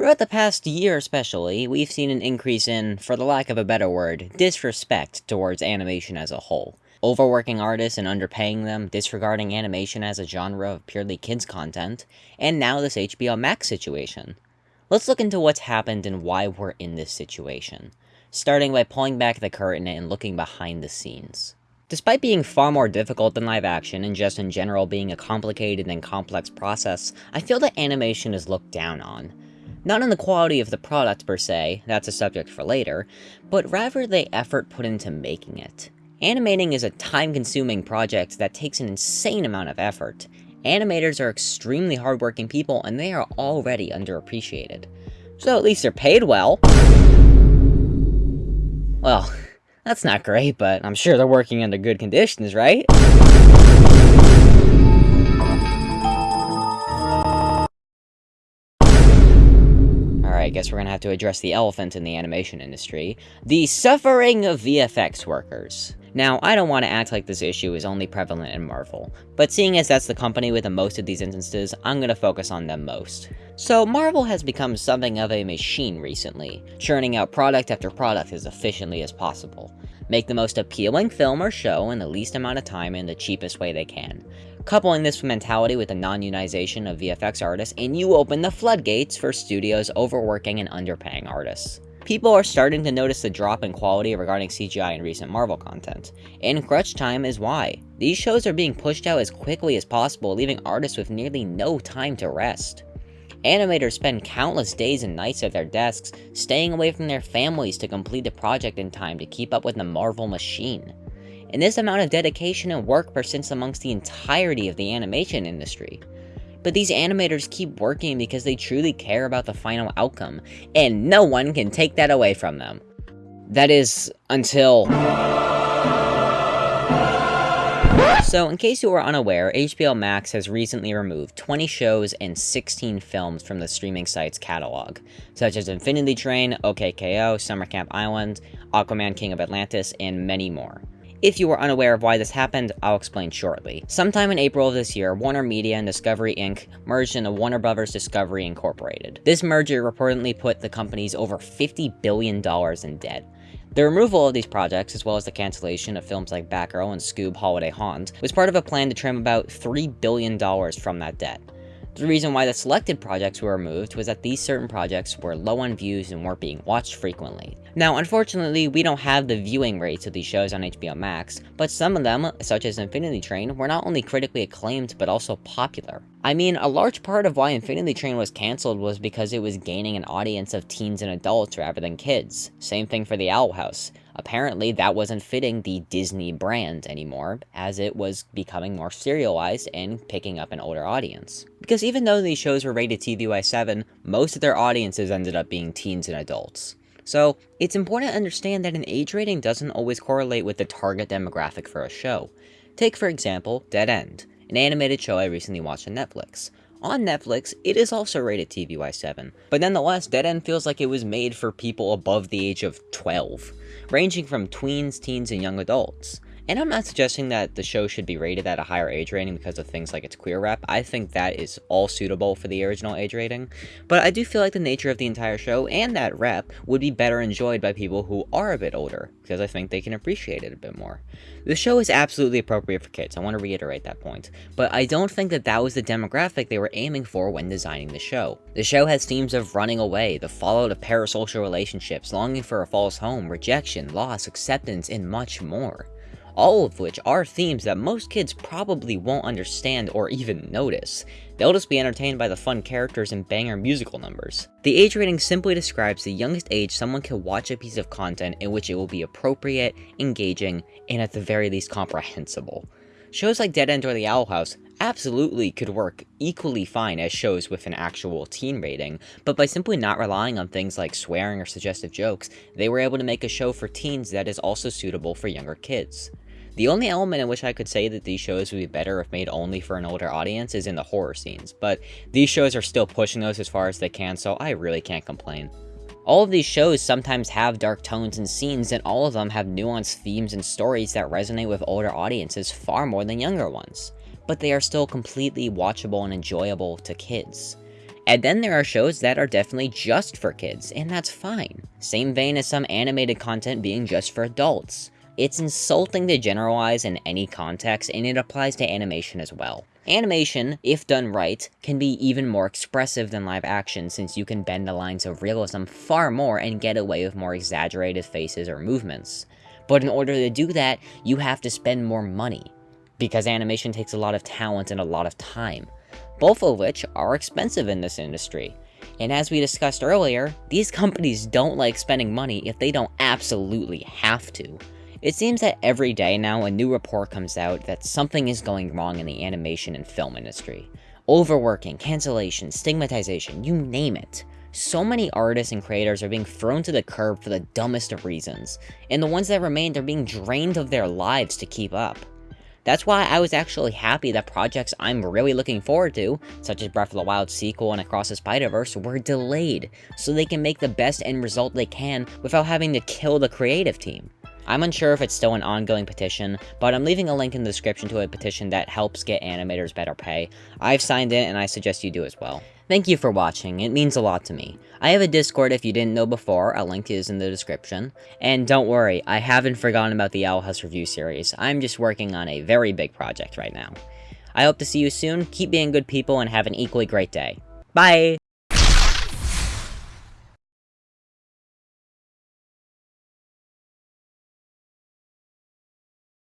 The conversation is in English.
Throughout the past year especially, we've seen an increase in, for the lack of a better word, disrespect towards animation as a whole. Overworking artists and underpaying them, disregarding animation as a genre of purely kids content, and now this HBO Max situation. Let's look into what's happened and why we're in this situation, starting by pulling back the curtain and looking behind the scenes. Despite being far more difficult than live action, and just in general being a complicated and complex process, I feel that animation is looked down on. Not on the quality of the product per se, that's a subject for later, but rather the effort put into making it. Animating is a time-consuming project that takes an insane amount of effort. Animators are extremely hardworking people and they are already underappreciated. So at least they're paid well. Well, that's not great, but I'm sure they're working under good conditions, right? I guess we're gonna have to address the elephant in the animation industry. The suffering of VFX workers. Now, I don't want to act like this issue is only prevalent in Marvel, but seeing as that's the company with the most of these instances, I'm gonna focus on them most. So, Marvel has become something of a machine recently, churning out product after product as efficiently as possible. Make the most appealing film or show in the least amount of time in the cheapest way they can. Coupling this mentality with the non-unionization of VFX artists, and you open the floodgates for studios overworking and underpaying artists. People are starting to notice the drop in quality regarding CGI in recent Marvel content, and crunch time is why. These shows are being pushed out as quickly as possible, leaving artists with nearly no time to rest. Animators spend countless days and nights at their desks, staying away from their families to complete the project in time to keep up with the Marvel machine. And this amount of dedication and work persists amongst the entirety of the animation industry. But these animators keep working because they truly care about the final outcome, and no one can take that away from them. That is, until... So, in case you are unaware, HBO Max has recently removed 20 shows and 16 films from the streaming site's catalog, such as Infinity Train, OKKO, Summer Camp Island, Aquaman King of Atlantis, and many more. If you are unaware of why this happened, I'll explain shortly. Sometime in April of this year, Warner Media and Discovery Inc. merged into Warner Bros. Discovery Incorporated. This merger reportedly put the companies over $50 billion in debt. The removal of these projects, as well as the cancellation of films like Batgirl and Scoob Holiday Haunt, was part of a plan to trim about $3 billion from that debt. The reason why the selected projects were removed was that these certain projects were low on views and weren't being watched frequently. Now, unfortunately, we don't have the viewing rates of these shows on HBO Max, but some of them, such as Infinity Train, were not only critically acclaimed, but also popular. I mean, a large part of why Infinity Train was cancelled was because it was gaining an audience of teens and adults rather than kids. Same thing for The Owl House. Apparently, that wasn't fitting the Disney brand anymore, as it was becoming more serialized and picking up an older audience. Because even though these shows were rated TVY7, most of their audiences ended up being teens and adults. So, it's important to understand that an age rating doesn't always correlate with the target demographic for a show. Take, for example, Dead End, an animated show I recently watched on Netflix. On Netflix, it is also rated TVY7, but nonetheless, Dead End feels like it was made for people above the age of 12 ranging from tweens, teens, and young adults. And I'm not suggesting that the show should be rated at a higher age rating because of things like its queer rep. I think that is all suitable for the original age rating. But I do feel like the nature of the entire show and that rep would be better enjoyed by people who are a bit older, because I think they can appreciate it a bit more. The show is absolutely appropriate for kids, I want to reiterate that point. But I don't think that that was the demographic they were aiming for when designing the show. The show has themes of running away, the fallout of parasocial relationships, longing for a false home, rejection, loss, acceptance, and much more all of which are themes that most kids probably won't understand or even notice. They'll just be entertained by the fun characters and banger musical numbers. The age rating simply describes the youngest age someone can watch a piece of content in which it will be appropriate, engaging, and at the very least comprehensible. Shows like Dead End or The Owl House absolutely could work equally fine as shows with an actual teen rating, but by simply not relying on things like swearing or suggestive jokes, they were able to make a show for teens that is also suitable for younger kids. The only element in which I could say that these shows would be better if made only for an older audience is in the horror scenes, but these shows are still pushing those as far as they can, so I really can't complain. All of these shows sometimes have dark tones and scenes, and all of them have nuanced themes and stories that resonate with older audiences far more than younger ones, but they are still completely watchable and enjoyable to kids. And then there are shows that are definitely just for kids, and that's fine. Same vein as some animated content being just for adults. It's insulting to generalize in any context, and it applies to animation as well. Animation, if done right, can be even more expressive than live action since you can bend the lines of realism far more and get away with more exaggerated faces or movements. But in order to do that, you have to spend more money, because animation takes a lot of talent and a lot of time, both of which are expensive in this industry. And as we discussed earlier, these companies don't like spending money if they don't absolutely have to. It seems that every day now a new report comes out that something is going wrong in the animation and film industry. Overworking, cancellation, stigmatization, you name it. So many artists and creators are being thrown to the curb for the dumbest of reasons, and the ones that remain are being drained of their lives to keep up. That's why I was actually happy that projects I'm really looking forward to, such as Breath of the Wild sequel and Across the Spider-Verse, were delayed, so they can make the best end result they can without having to kill the creative team. I'm unsure if it's still an ongoing petition, but I'm leaving a link in the description to a petition that helps get animators better pay. I've signed it and I suggest you do as well. Thank you for watching, it means a lot to me. I have a Discord if you didn't know before, a link is in the description. And don't worry, I haven't forgotten about the Owl House Review series, I'm just working on a very big project right now. I hope to see you soon, keep being good people, and have an equally great day. Bye!